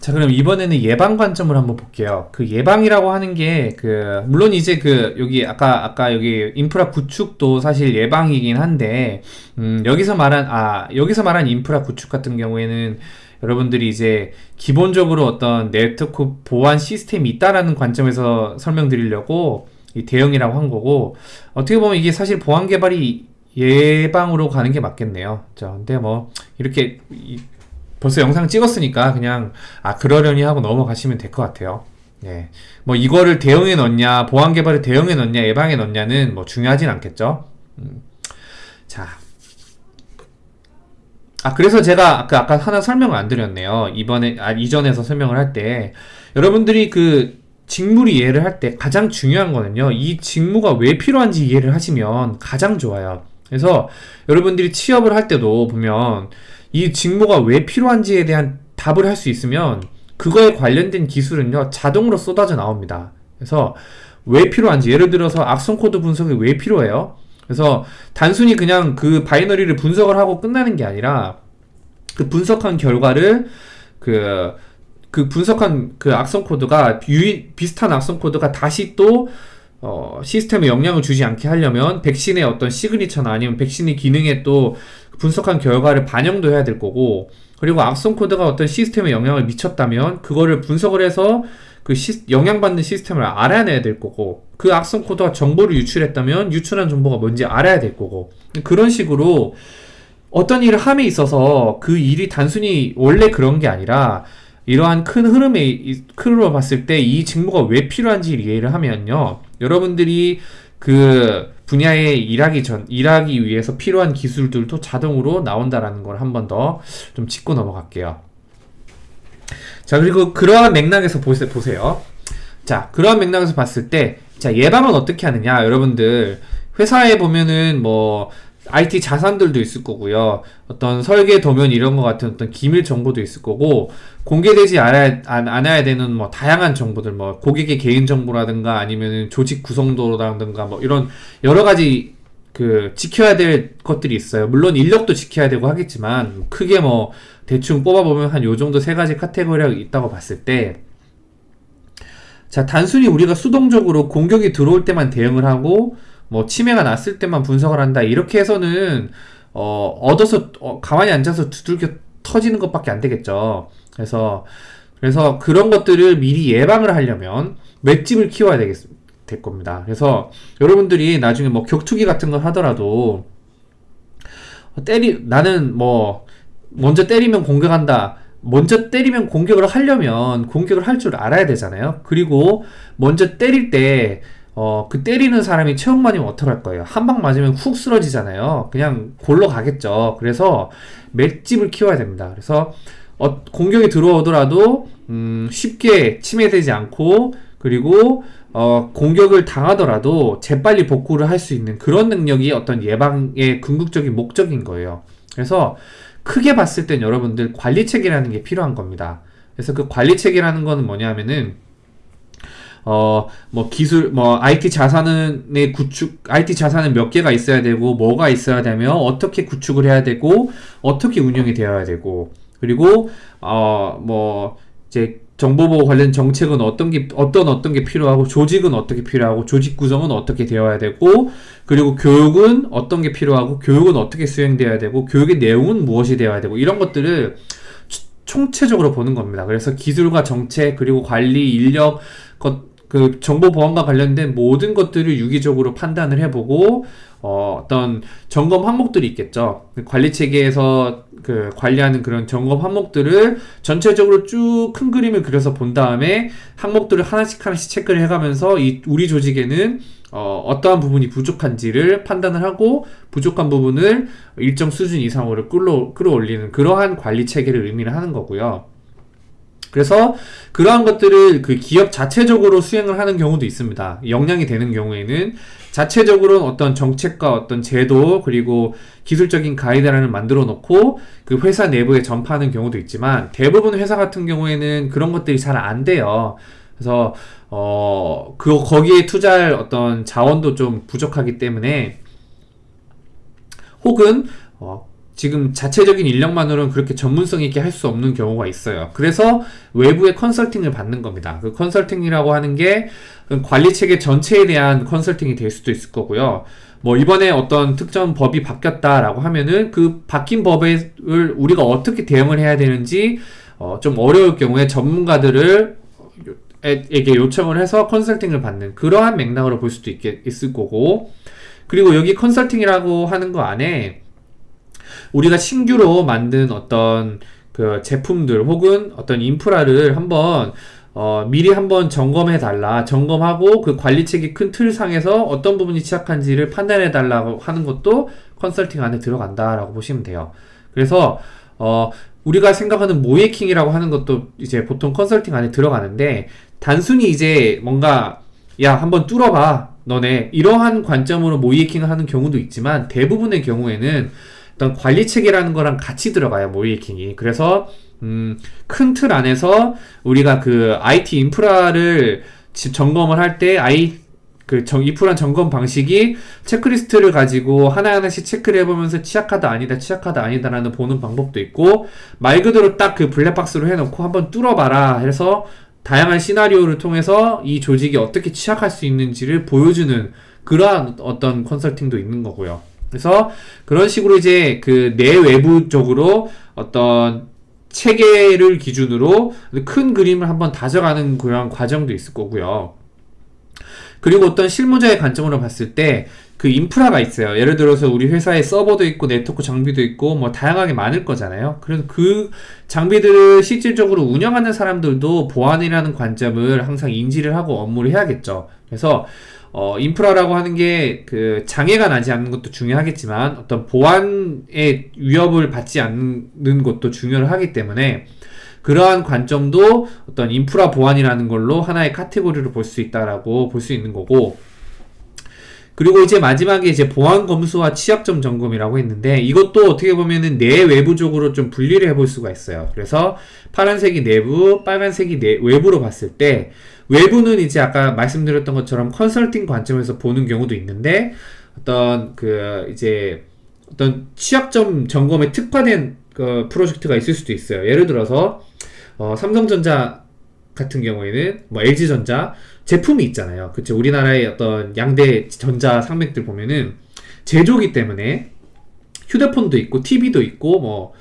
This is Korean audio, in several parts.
자 그럼 이번에는 예방 관점을 한번 볼게요. 그 예방이라고 하는 게 그 물론 이제 그 여기 아까 아까 여기 인프라 구축도 사실 예방이긴 한데 음 여기서 말한 아 여기서 말한 인프라 구축 같은 경우에는 여러분들이 이제 기본적으로 어떤 네트워크 보안 시스템이 있다라는 관점에서 설명드리려고 이 대응이라고 한 거고 어떻게 보면 이게 사실 보안 개발이 예방으로 가는 게 맞겠네요. 자, 근데 뭐 이렇게 이, 벌써 영상 찍었으니까 그냥 아 그러려니 하고 넘어가시면 될 것 같아요. 네. 뭐 이거를 대응에 넣냐, 보안 개발을 대응에 넣냐, 예방에 넣냐는 뭐 중요하진 않겠죠. 음. 자. 아 그래서 제가 아까 아까 하나 설명을 안 드렸네요. 이번에 아 이전에서 설명을 할 때 여러분들이 그 직무 이해를 할 때 가장 중요한 거는요. 이 직무가 왜 필요한지 이해를 하시면 가장 좋아요. 그래서 여러분들이 취업을 할 때도 보면 이 직무가 왜 필요한지에 대한 답을 할 수 있으면 그거에 관련된 기술은요 자동으로 쏟아져 나옵니다. 그래서 왜 필요한지 예를 들어서 악성 코드 분석이 왜 필요해요? 그래서 단순히 그냥 그 바이너리를 분석을 하고 끝나는 게 아니라 그 분석한 결과를 그, 그 분석한 그 악성 코드가 유인, 비슷한 악성 코드가 다시 또 어, 시스템에 영향을 주지 않게 하려면 백신의 어떤 signature나 아니면 백신의 기능에 또 분석한 결과를 반영도 해야 될 거고 그리고 악성 코드가 어떤 시스템에 영향을 미쳤다면 그거를 분석을 해서 그 시, 영향받는 시스템을 알아내야 될 거고 그 악성 코드가 정보를 유출했다면 유출한 정보가 뭔지 알아야 될 거고 그런 식으로 어떤 일을 함에 있어서 그 일이 단순히 원래 그런 게 아니라 이러한 큰 흐름에 큰으로 봤을 때 이 직무가 왜 필요한지 이해를 하면요 여러분들이 그 분야에 일하기 전 일하기 위해서 필요한 기술들도 자동으로 나온다라는 걸 한 번 더 좀 짚고 넘어갈게요. 자 그리고 그러한 맥락에서 보세, 보세요. 자 그러한 맥락에서 봤을 때 자 예방은 어떻게 하느냐 여러분들 회사에 보면은 뭐 IT 자산들도 있을 거고요. 어떤 설계 도면 이런 것 같은 어떤 기밀 정보도 있을 거고 공개되지 않아야, 않아야 되는 뭐 다양한 정보들 뭐 고객의 개인 정보라든가 아니면 조직 구성도라든가 뭐 이런 여러 가지 그 지켜야 될 것들이 있어요. 물론 인력도 지켜야 되고 하겠지만 크게 뭐 대충 뽑아보면 한 요 정도 세 가지 카테고리가 있다고 봤을 때 자, 단순히 우리가 수동적으로 공격이 들어올 때만 대응을 하고 뭐 치매가 났을 때만 분석을 한다 이렇게 해서는 어, 얻어서 어, 가만히 앉아서 두들겨 터지는 것밖에 안 되겠죠. 그래서 그래서 그런 것들을 미리 예방을 하려면 맷집을 키워야 되겠 될 겁니다. 그래서 여러분들이 나중에 뭐 격투기 같은 걸 하더라도 때리 나는 뭐 먼저 때리면 공격한다. 먼저 때리면 공격을 하려면 공격을 할 줄 알아야 되잖아요. 그리고 먼저 때릴 때 어, 그 때리는 사람이 체육만이면 어떡할 거예요? 한 방 맞으면 훅 쓰러지잖아요. 그냥 골로 가겠죠. 그래서 맷집을 키워야 됩니다. 그래서 어, 공격이 들어오더라도 음, 쉽게 침해되지 않고 그리고 어, 공격을 당하더라도 재빨리 복구를 할 수 있는 그런 능력이 어떤 예방의 궁극적인 목적인 거예요. 그래서 크게 봤을 땐 여러분들 관리책이라는 게 필요한 겁니다. 그래서 그 관리책이라는 거는 뭐냐면은 어, 뭐 기술, 뭐 IT 자산의 구축, IT 자산은 몇 개가 있어야 되고, 뭐가 있어야 되며, 어떻게 구축을 해야 되고, 어떻게 운영이 되어야 되고, 그리고, 어, 뭐, 이제 정보보호 관련 정책은 어떤 게, 어떤 어떤 게 필요하고, 조직은 어떻게 필요하고, 조직 구성은 어떻게 되어야 되고, 그리고 교육은 어떤 게 필요하고, 교육은 어떻게 수행되어야 되고, 교육의 내용은 무엇이 되어야 되고, 이런 것들을 총체적으로 보는 겁니다. 그래서 기술과 정책, 그리고 관리, 인력, 것, 그 정보 보안과 관련된 모든 것들을 유기적으로 판단을 해보고 어, 어떤 점검 항목들이 있겠죠. 그 관리 체계에서 그 관리하는 그런 점검 항목들을 전체적으로 쭉 큰 그림을 그려서 본 다음에 항목들을 하나씩 하나씩 체크를 해가면서 이 우리 조직에는 어, 어떠한 부분이 부족한지를 판단을 하고 부족한 부분을 일정 수준 이상으로 끌어, 끌어올리는 그러한 관리 체계를 의미를 하는 거고요. 그래서 그러한 것들을 그 기업 자체적으로 수행을 하는 경우도 있습니다. 역량이 되는 경우에는 자체적으로 어떤 정책과 어떤 제도 그리고 기술적인 가이드라인을 만들어 놓고 그 회사 내부에 전파하는 경우도 있지만 대부분 회사 같은 경우에는 그런 것들이 잘 안 돼요. 그래서 어 그 거기에 투자할 어떤 자원도 좀 부족하기 때문에 혹은 어 지금 자체적인 인력만으로는 그렇게 전문성 있게 할 수 없는 경우가 있어요. 그래서 외부의 컨설팅을 받는 겁니다. 그 컨설팅이라고 하는 게 관리 체계 전체에 대한 컨설팅이 될 수도 있을 거고요. 뭐 이번에 어떤 특정 법이 바뀌었다라고 하면은 그 바뀐 법을 우리가 어떻게 대응을 해야 되는지 어, 좀 어려울 경우에 전문가들을 에게 요청을 해서 컨설팅을 받는 그러한 맥락으로 볼 수도 있겠, 있을 거고 그리고 여기 컨설팅이라고 하는 거 안에 우리가 신규로 만든 어떤 그 제품들 혹은 어떤 인프라를 한번 어, 미리 한번 점검해 달라. 점검하고 그 관리책이 큰 틀 상에서 어떤 부분이 취약한지를 판단해 달라고 하는 것도 컨설팅 안에 들어간다 라고 보시면 돼요. 그래서 어, 우리가 생각하는 모예킹이라고 하는 것도 이제 보통 컨설팅 안에 들어가는데 단순히 이제 뭔가 야 한번 뚫어봐 너네. 이러한 관점으로 모이킹을 하는 경우도 있지만 대부분의 경우에는 어떤 관리 체계라는 거랑 같이 들어가요 모이킹이 그래서 음, 큰 틀 안에서 우리가 그 IT 인프라를 점검을 할 때 아이 그 정, 인프라 점검 방식이 체크리스트를 가지고 하나하나씩 체크를 해보면서 취약하다 아니다 취약하다 아니다라는 보는 방법도 있고 말 그대로 딱 그 블랙박스로 해놓고 한번 뚫어봐라 해서 다양한 시나리오를 통해서 이 조직이 어떻게 취약할 수 있는지를 보여주는 그러한 어떤 컨설팅도 있는 거고요. 그래서 그런 식으로 이제 그 내외부적으로 어떤 체계를 기준으로 큰 그림을 한번 다져가는 그런 과정도 있을 거고요. 그리고 어떤 실무자의 관점으로 봤을 때 그 인프라가 있어요. 예를 들어서 우리 회사에 서버도 있고 네트워크 장비도 있고 뭐 다양하게 많을 거잖아요. 그래서 그 장비들을 실질적으로 운영하는 사람들도 보안이라는 관점을 항상 인지를 하고 업무를 해야겠죠. 그래서 어, 인프라라고 하는 게 그 장애가 나지 않는 것도 중요하겠지만 어떤 보안의 위협을 받지 않는 것도 중요하기 때문에 그러한 관점도 어떤 인프라 보안이라는 걸로 하나의 카테고리로 볼 수 있다라고 볼 수 있는 거고 그리고 이제 마지막에 이제 보안 검수와 취약점 점검이라고 했는데 이것도 어떻게 보면은 내외부적으로 좀 분리를 해볼 수가 있어요. 그래서 파란색이 내부, 빨간색이 내, 외부로 봤을 때 외부는 이제 아까 말씀드렸던 것처럼 컨설팅 관점에서 보는 경우도 있는데 어떤 그 이제 어떤 취약점 점검에 특화된 그 프로젝트가 있을 수도 있어요. 예를 들어서 어, 삼성전자 같은 경우에는 뭐 LG전자 제품이 있잖아요. 그쵸? 우리나라의 어떤 양대 전자 상맥들 보면은 제조기 때문에 휴대폰도 있고 TV도 있고 뭐,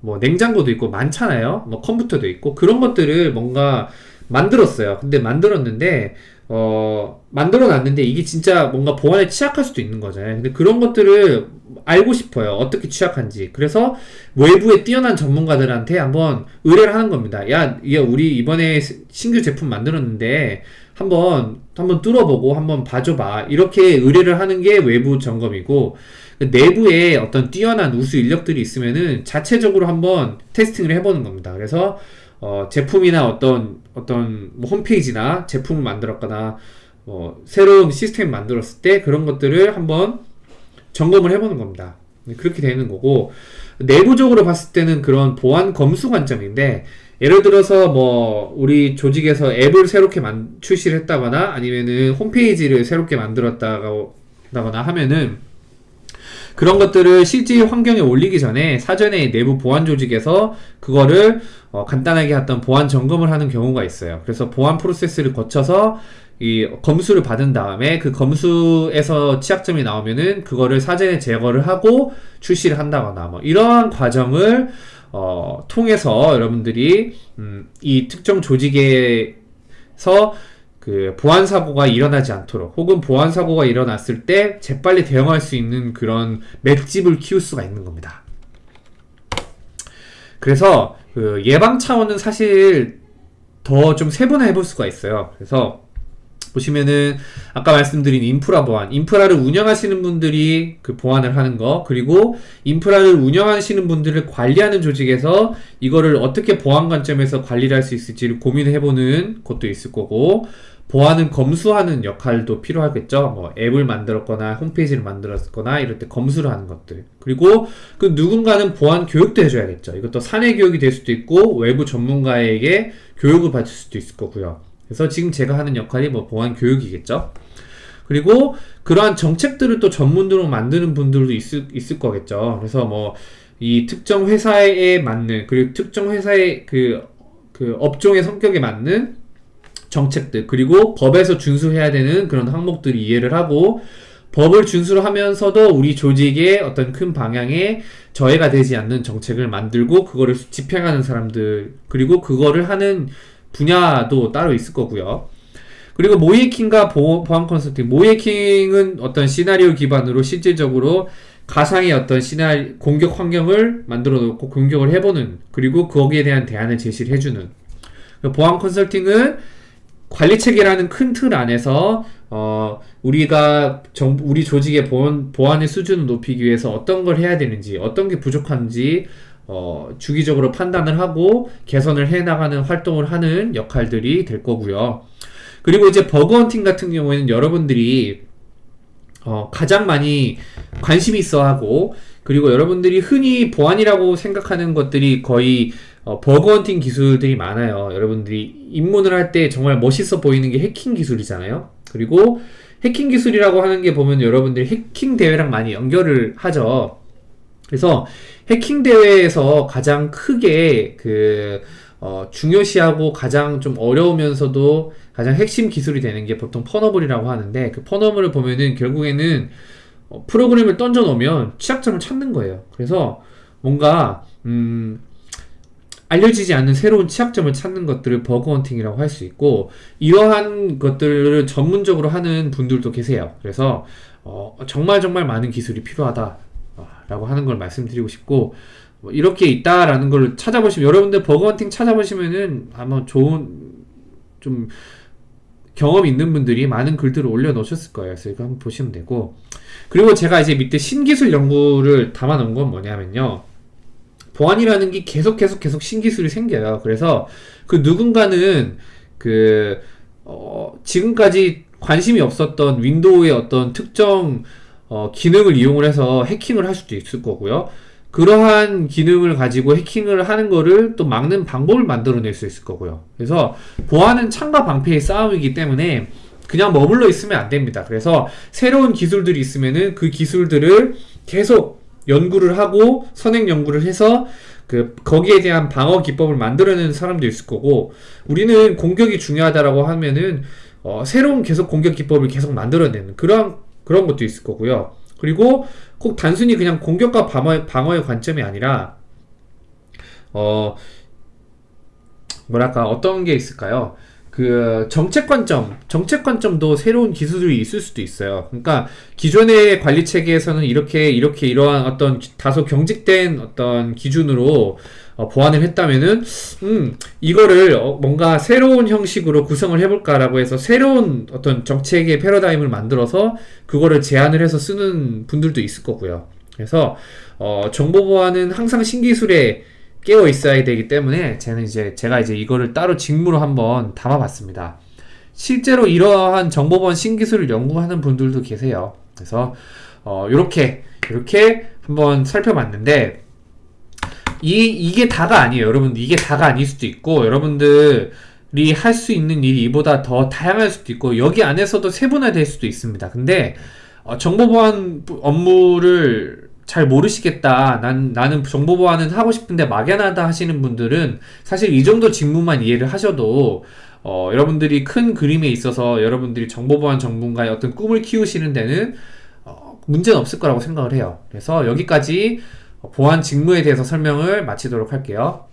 뭐 냉장고도 있고 많잖아요. 뭐 컴퓨터도 있고 그런 것들을 뭔가 만들었어요. 근데 만들었는데 어 만들어 놨는데 이게 진짜 뭔가 보안에 취약할 수도 있는 거잖아요. 근데 그런 것들을 알고 싶어요. 어떻게 취약한지. 그래서 외부에 뛰어난 전문가들한테 한번 의뢰를 하는 겁니다. 야, 야 우리 이번에 신규 제품 만들었는데 한번 한번 뚫어보고 한번 봐줘봐. 이렇게 의뢰를 하는 게 외부 점검이고 그 내부에 어떤 뛰어난 우수 인력들이 있으면은 자체적으로 한번 테스팅을 해보는 겁니다. 그래서 어, 제품이나 어떤 어떤 뭐 홈페이지나 제품을 만들었거나 뭐 새로운 시스템 만들었을 때 그런 것들을 한번 점검을 해보는 겁니다. 그렇게 되는 거고 내부적으로 봤을 때는 그런 보안 검수 관점인데 예를 들어서 뭐 우리 조직에서 앱을 새롭게 만, 출시를 했다거나 아니면은 홈페이지를 새롭게 만들었다거나 하면은 그런 것들을 실제 환경에 올리기 전에 사전에 내부 보안 조직에서 그거를 어, 간단하게 어떤 보안 점검을 하는 경우가 있어요. 그래서 보안 프로세스를 거쳐서 이 검수를 받은 다음에 그 검수에서 취약점이 나오면은 그거를 사전에 제거를 하고 출시를 한다거나 뭐 이러한 과정을 어, 통해서 여러분들이 음, 이 특정 조직에서 그 보안 사고가 일어나지 않도록 혹은 보안 사고가 일어났을 때 재빨리 대응할 수 있는 그런 맷집을 키울 수가 있는 겁니다. 그래서 그 예방 차원은 사실 더 좀 세분화해 볼 수가 있어요. 그래서 보시면은 아까 말씀드린 인프라 보안, 인프라를 운영하시는 분들이 그 보안을 하는 거, 그리고 인프라를 운영하시는 분들을 관리하는 조직에서 이거를 어떻게 보안 관점에서 관리를 할 수 있을지를 고민해 보는 것도 있을 거고, 보안은 검수하는 역할도 필요하겠죠. 뭐 앱을 만들었거나 홈페이지를 만들었거나 이럴 때 검수를 하는 것들. 그리고 그 누군가는 보안 교육도 해줘야겠죠. 이것도 사내 교육이 될 수도 있고 외부 전문가에게 교육을 받을 수도 있을 거고요. 그래서 지금 제가 하는 역할이 뭐 보안 교육이겠죠. 그리고 그러한 정책들을 또 전문으로 만드는 분들도 있을, 있을 거겠죠. 그래서 뭐 이 특정 회사에 맞는 그리고 특정 회사의 그, 그 업종의 성격에 맞는 정책들 그리고 법에서 준수해야 되는 그런 항목들을 이해를 하고 법을 준수를 하면서도 우리 조직의 어떤 큰 방향에 저해가 되지 않는 정책을 만들고 그거를 집행하는 사람들 그리고 그거를 하는 분야도 따로 있을 거고요. 그리고 모이킹과 보안 컨설팅 모이킹은 어떤 시나리오 기반으로 실질적으로 가상의 어떤 시나리 공격 환경을 만들어 놓고 공격을 해보는 그리고 거기에 대한 대안을 제시를 해주는 보안 컨설팅은 관리 체계라는 큰 틀 안에서 어 우리가 정 우리 조직의 보안 보안의 수준을 높이기 위해서 어떤 걸 해야 되는지 어떤 게 부족한지 어 주기적으로 판단을 하고 개선을 해 나가는 활동을 하는 역할들이 될 거고요. 그리고 이제 버그 헌팅 같은 경우에는 여러분들이 어 가장 많이 관심이 있어 하고 그리고 여러분들이 흔히 보안이라고 생각하는 것들이 거의 어, 버그 헌팅 기술들이 많아요. 여러분들이 입문을 할 때 정말 멋있어 보이는 게 해킹 기술이잖아요. 그리고 해킹 기술이라고 하는 게 보면 여러분들이 해킹 대회랑 많이 연결을 하죠. 그래서 해킹 대회에서 가장 크게 그 어, 중요시하고 가장 좀 어려우면서도 가장 핵심 기술이 되는 게 보통 퍼너블이라고 하는데 그 퍼너블을 보면은 결국에는 어, 프로그램을 던져 놓으면 취약점을 찾는 거예요. 그래서 뭔가 음 알려지지 않는 새로운 취약점을 찾는 것들을 버그 헌팅이라고 할 수 있고 이러한 것들을 전문적으로 하는 분들도 계세요. 그래서 어, 정말 정말 많은 기술이 필요하다 라고 하는 걸 말씀드리고 싶고 뭐 이렇게 있다라는 걸 찾아보시면 여러분들 버그 헌팅 찾아보시면은 아마 좋은 좀 경험 있는 분들이 많은 글들을 올려놓으셨을 거예요. 그래서 이거 한번 보시면 되고 그리고 제가 이제 밑에 신기술 연구를 담아놓은 건 뭐냐면요. 보안이라는 게 계속 계속 계속 신기술이 생겨요. 그래서 그 누군가는 그 어, 지금까지 관심이 없었던 윈도우의 어떤 특정 어, 기능을 이용을 해서 해킹을 할 수도 있을 거고요. 그러한 기능을 가지고 해킹을 하는 거를 또 막는 방법을 만들어낼 수 있을 거고요. 그래서 보안은 창과 방패의 싸움이기 때문에 그냥 머물러 있으면 안 됩니다. 그래서 새로운 기술들이 있으면은 그 기술들을 계속 연구를 하고 선행 연구를 해서 그 거기에 대한 방어 기법을 만들어내는 사람도 있을 거고 우리는 공격이 중요하다라고 하면은 어, 새로운 계속 공격 기법을 계속 만들어내는 그런 그런 것도 있을 거고요. 그리고 꼭 단순히 그냥 공격과 방어, 방어의 관점이 아니라 어 뭐랄까 어떤 게 있을까요? 그 정책 관점, 정책 관점도 새로운 기술이 있을 수도 있어요. 그러니까 기존의 관리 체계에서는 이렇게 이렇게 이러한 어떤 다소 경직된 어떤 기준으로 어, 보완을 했다면은 음 이거를 어, 뭔가 새로운 형식으로 구성을 해볼까라고 해서 새로운 어떤 정책의 패러다임을 만들어서 그거를 제안을 해서 쓰는 분들도 있을 거고요. 그래서 어, 정보 보안은 항상 신기술에 깨어 있어야 되기 때문에 저는 이제 제가 이제 이거를 따로 직무로 한번 담아봤습니다. 실제로 이러한 정보보안 신기술을 연구하는 분들도 계세요. 그래서 어, 이렇게 이렇게 한번 살펴봤는데 이 이게 다가 아니에요, 여러분. 이게 다가 아닐 수도 있고 여러분들 이 할 수 있는 일이 이보다 더 다양할 수도 있고 여기 안에서도 세분화될 수도 있습니다. 근데 어, 정보보안 업무를 잘 모르시겠다. 난, 나는 정보 보안은 하고 싶은데 막연하다 하시는 분들은 사실 이 정도 직무만 이해를 하셔도 어, 여러분들이 큰 그림에 있어서 여러분들이 정보보안 전문가의 어떤 꿈을 키우시는 데는 어, 문제는 없을 거라고 생각을 해요. 그래서 여기까지 보안 직무에 대해서 설명을 마치도록 할게요.